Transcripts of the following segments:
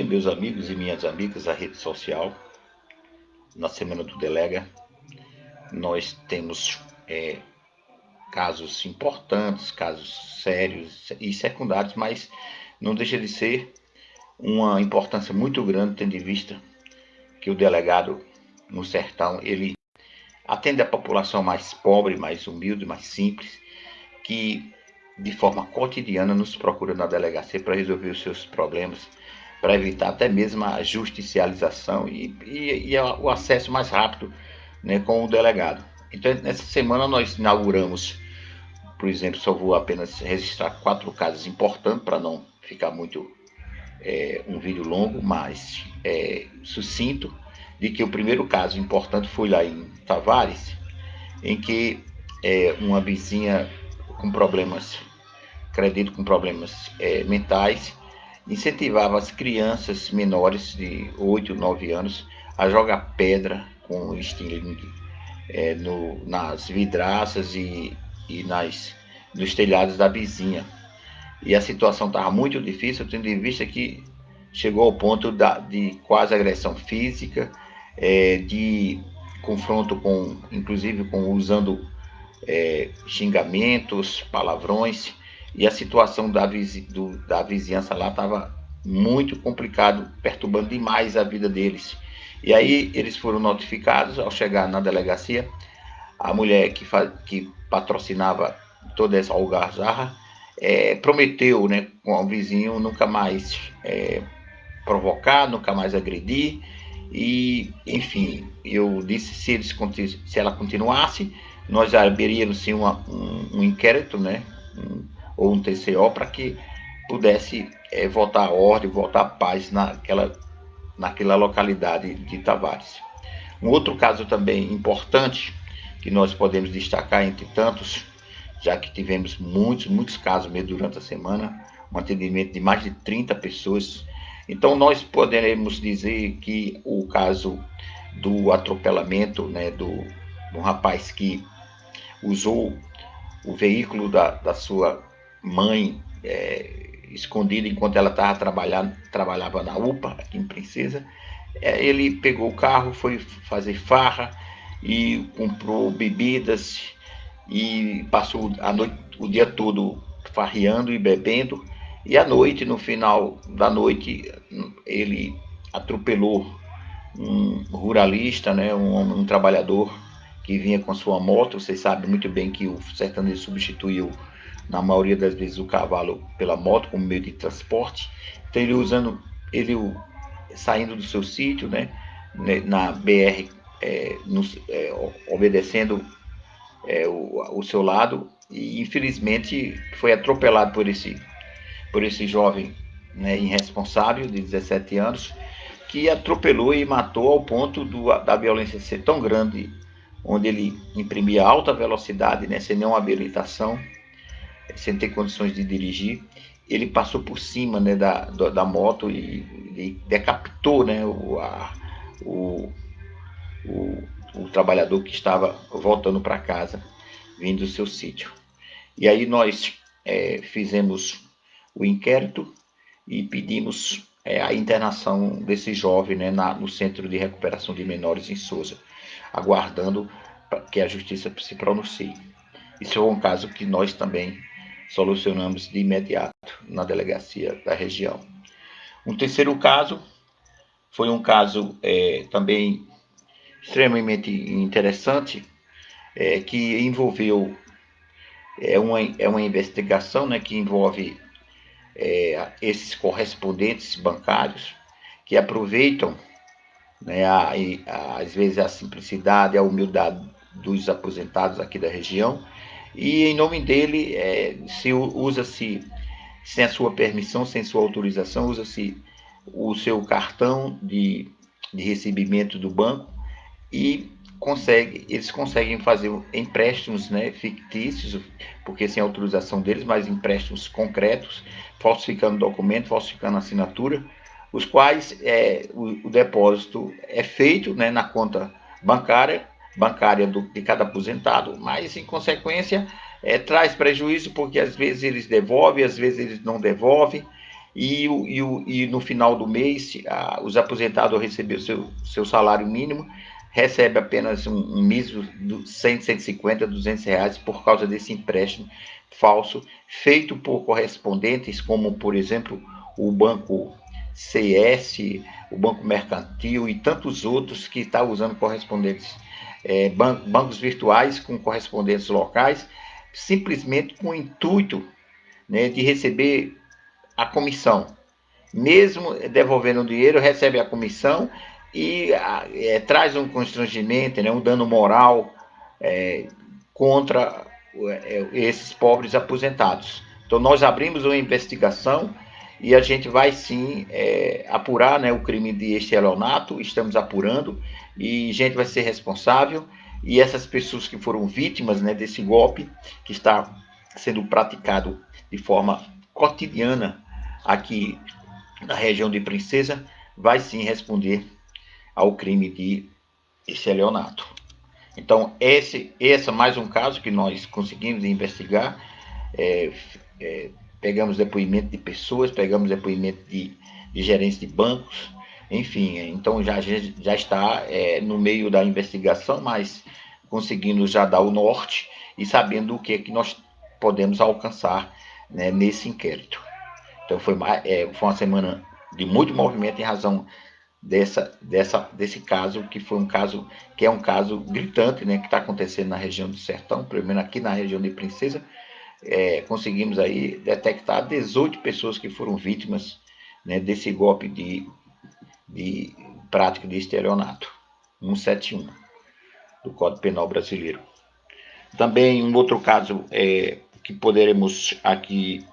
dia, meus amigos e minhas amigas da rede social. Na Semana do Delega, nós temos é, casos importantes, casos sérios e secundários, mas não deixa de ser uma importância muito grande, tendo em vista que o delegado no sertão, ele atende a população mais pobre, mais humilde, mais simples, que de forma cotidiana nos procura na delegacia para resolver os seus problemas para evitar até mesmo a justicialização e, e, e, o acesso mais rápido né, com o delegado. Então, nessa semana nós inauguramos, por exemplo, só vou apenas registrar quatro casos importantes para não ficar muito é, um vídeo longo, mas é, sucinto, de que o primeiro caso importante foi lá em Tavares, em que é, uma vizinha com problemas, acredito com problemas é, mentais, incentivava as crianças menores de 8, 9 anos a jogar pedra com estilingue é, no, nas vidraças e, e nas, nos telhados da vizinha. E a situação estava muito difícil, tendo em vista que chegou ao ponto da, de quase agressão física, é, de confronto com, inclusive com usando é, xingamentos, palavrões, e a situação da, vizi, do, da vizinhança lá estava muito complicado, perturbando demais a vida deles. E aí eles foram notificados ao chegar na delegacia, a mulher que, que patrocinava toda essa algazarra é, prometeu né, com o vizinho nunca mais é, provocar, nunca mais agredir. E, enfim, eu disse se, eles, se ela continuasse, nós abriríamos sim uma, um, um inquérito, né? Ou um TCO para que pudesse é, voltar a ordem, voltar a paz naquela, naquela localidade de Tavares. Um outro caso também importante que nós podemos destacar entre tantos, já que tivemos muitos, muitos casos mesmo durante a semana, um atendimento de mais de 30 pessoas. Então nós poderemos dizer que o caso do atropelamento né, do, do rapaz que usou o veículo da, da sua mãe é, escondida enquanto ela estava trabalhando, trabalhava na UPA, aqui em Princesa. É, ele pegou o carro, foi fazer farra e comprou bebidas e passou a noite, o dia todo farreando e bebendo. E à noite, no final da noite, ele atropelou um ruralista, né, um, um trabalhador que vinha com sua moto. Vocês sabem muito bem que o sertanejo substituiu na maioria das vezes o cavalo pela moto como meio de transporte. Então ele usando, ele saindo do seu sítio, né, né na BR, é, no, é, obedecendo é, o, o seu lado e infelizmente foi atropelado por esse, por esse jovem né, irresponsável de 17 anos que atropelou e matou ao ponto do, da violência ser tão grande, onde ele imprimia alta velocidade, né, sem nenhuma habilitação, sem ter condições de dirigir, ele passou por cima né, da, da moto e, e decapitou né, o, a, o, o, o, trabalhador que estava voltando para casa, vindo do seu sítio. E aí nós é, fizemos o inquérito e pedimos é, a internação desse jovem né, na, no Centro de Recuperação de Menores em Souza, aguardando que a justiça se pronuncie. Isso é um caso que nós também solucionamos de imediato na delegacia da região. Um terceiro caso foi um caso é, também extremamente interessante, é, que envolveu é uma, é uma investigação né, que envolve é, esses correspondentes bancários que aproveitam, né, a, a, às vezes, a simplicidade, a humildade dos aposentados aqui da região e em nome dele é, se usa-se sem a sua permissão, sem sua autorização, usa-se o seu cartão de, de recebimento do banco e consegue, eles conseguem fazer empréstimos né, fictícios, porque sem autorização deles, mas empréstimos concretos, falsificando documento, falsificando assinatura, os quais é, o, o depósito é feito né, na conta bancária bancária do, de cada aposentado, mas em consequência é, traz prejuízo porque às vezes eles devolvem, às vezes eles não devolvem, e, e, e no final do mês, a, os aposentados receber seu, seu salário mínimo, recebe apenas um, um mísero de 100, 150, 200 reais por causa desse empréstimo falso feito por correspondentes, como, por exemplo, o Banco CS, o Banco Mercantil e tantos outros que estão tá usando correspondentes, é, ban bancos virtuais com correspondentes locais, simplesmente com o intuito né, de receber a comissão. Mesmo devolvendo o dinheiro, recebe a comissão e é, traz um constrangimento, né, um dano moral é, contra é, esses pobres aposentados. Então, nós abrimos uma investigação e a gente vai sim é, apurar né, o crime de estelionato, estamos apurando e a gente vai ser responsável. E essas pessoas que foram vítimas né, desse golpe, que está sendo praticado de forma cotidiana aqui na região de Princesa, vai sim responder ao crime de estelionato. Então, esse, esse é mais um caso que nós conseguimos investigar. É, é, pegamos depoimento de pessoas, pegamos depoimento de, de gerentes de bancos, enfim. Então, já, já está é, no meio da investigação, mas conseguindo já dar o norte e sabendo o que, é que nós podemos alcançar né, nesse inquérito. Então, foi, é, foi uma semana de muito movimento em razão dessa, dessa, desse caso, que foi um caso, que é um caso gritante, né, que está acontecendo na região do Sertão, menos aqui na região de Princesa, é, conseguimos aí detectar 18 pessoas que foram vítimas né, desse golpe de, de prática de estelionato, 171, do Código Penal Brasileiro. Também um outro caso é, que poderemos aqui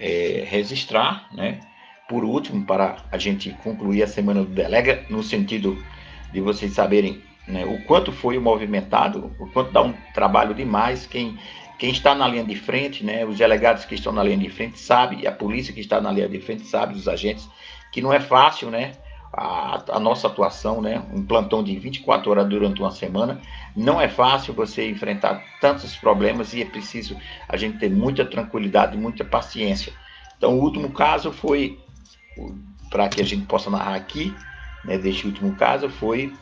é, registrar, né, por último, para a gente concluir a semana do Delega, no sentido de vocês saberem né, o quanto foi movimentado, o quanto dá um trabalho demais, quem, quem está na linha de frente, né, os delegados que estão na linha de frente sabe, a polícia que está na linha de frente sabe, os agentes, que não é fácil, né, a, a, nossa atuação, né, um plantão de 24 horas durante uma semana, não é fácil você enfrentar tantos problemas e é preciso a gente ter muita tranquilidade, muita paciência. Então, o último caso foi para que a gente possa narrar aqui, né, deste último caso, foi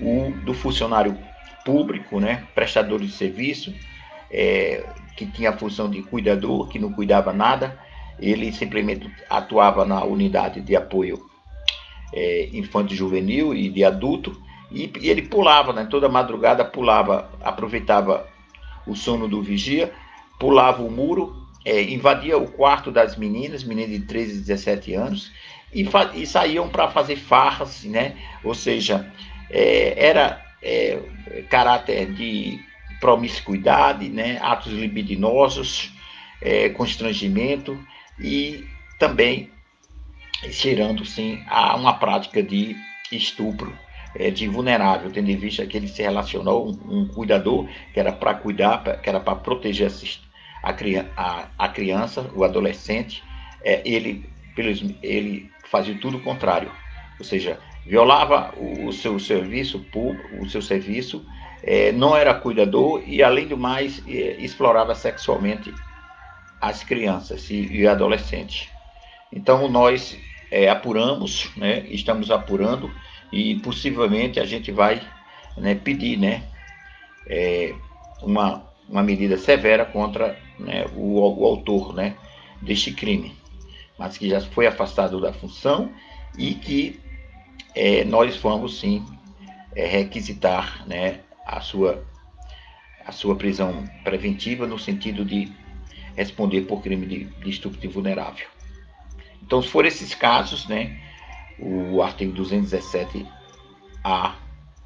o do funcionário público, né, prestador de serviço, é, que tinha a função de cuidador, que não cuidava nada, ele simplesmente atuava na unidade de apoio é, infantil juvenil e de adulto, e, e ele pulava, né, toda madrugada pulava, aproveitava o sono do vigia, pulava o muro é, invadia o quarto das meninas, meninas de 13 e 17 anos, e, e saíam para fazer farras, né? Ou seja, é, era é, caráter de promiscuidade, né? atos libidinosos, é, constrangimento e também cheirando sim a uma prática de estupro é, de vulnerável, tendo em vista que ele se relacionou um, um cuidador que era para cuidar, que era para proteger a, a, a criança, o adolescente, é, ele, pelos, ele fazia tudo o contrário, ou seja, violava o, o seu serviço público, o seu serviço, é, não era cuidador e, além do mais, é, explorava sexualmente as crianças e, e adolescentes. Então, nós é, apuramos, né, estamos apurando e possivelmente a gente vai né, pedir né, é, uma, uma medida severa contra né, o, o, autor né, deste crime, mas que já foi afastado da função e que é, nós vamos sim é, requisitar né, a, sua, a sua prisão preventiva no sentido de responder por crime de, de estupro vulnerável. Então, se for esses casos, né, o artigo 217-A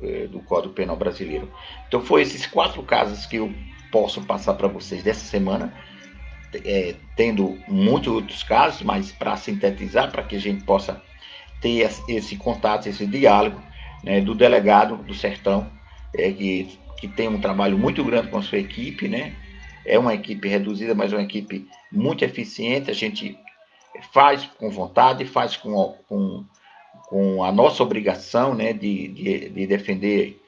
é, do Código Penal Brasileiro. Então, foi esses quatro casos que eu posso passar para vocês dessa semana, é, tendo muitos outros casos, mas para sintetizar, para que a gente possa ter esse contato, esse diálogo né, do delegado do Sertão, é, que, que tem um trabalho muito grande com a sua equipe, né? É uma equipe reduzida, mas uma equipe muito eficiente. A gente faz com vontade, faz com, com, com a nossa obrigação né, de, de, de defender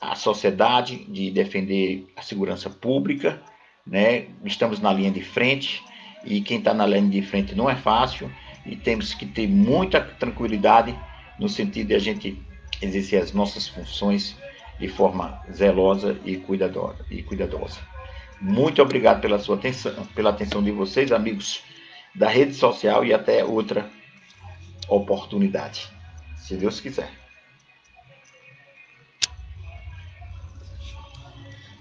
a sociedade, de defender a segurança pública, né? Estamos na linha de frente e quem está na linha de frente não é fácil e temos que ter muita tranquilidade no sentido de a gente exercer as nossas funções de forma zelosa e cuidadosa. E cuidadosa. Muito obrigado pela sua atenção, pela atenção de vocês, amigos da rede social e até outra oportunidade, se Deus quiser.